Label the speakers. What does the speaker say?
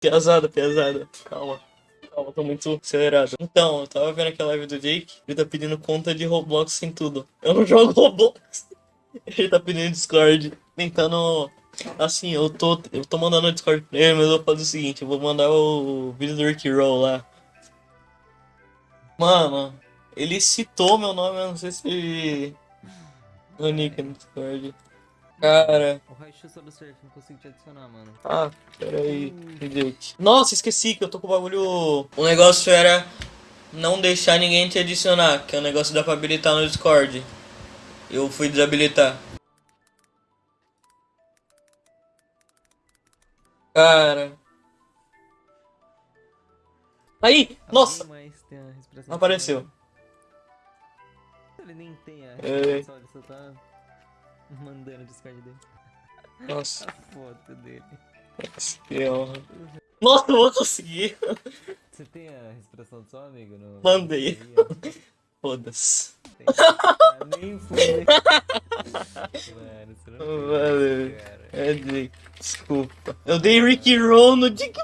Speaker 1: Pesada, pesada. Calma. Calma, tô muito acelerado. Então, eu tava vendo aquela live do Jake, ele tá pedindo conta de Roblox sem tudo. Eu não jogo Roblox. Ele tá pedindo Discord, tentando. Assim, eu tô, eu tô mandando o Discord pra ele, mas eu vou fazer o seguinte: eu vou mandar o vídeo do Rick Roll lá. Mano, ele citou meu nome, eu não sei se. Meu nick no Discord. Cara.
Speaker 2: O Raichu do surf, não consigo te adicionar, mano.
Speaker 1: Ah, peraí. Jake. Nossa, esqueci que eu tô com o bagulho. O negócio era não deixar ninguém te adicionar, que é o negócio dá pra habilitar no Discord. Eu fui desabilitar. Cara. Aí! Nossa! Não apareceu.
Speaker 2: Ele nem tem a
Speaker 1: É.
Speaker 2: ele só tá mandando o Discord dele.
Speaker 1: Nossa,
Speaker 2: A foto dele.
Speaker 1: honra. Nossa, eu vou conseguir.
Speaker 2: Você tem a expressão do seu amigo? No...
Speaker 1: Mandei. Foda-se.
Speaker 2: Ah, nem foi. Mano, você não
Speaker 1: Valeu.
Speaker 2: cara.
Speaker 1: É, desculpa. Eu dei Ricky Roll no Dick.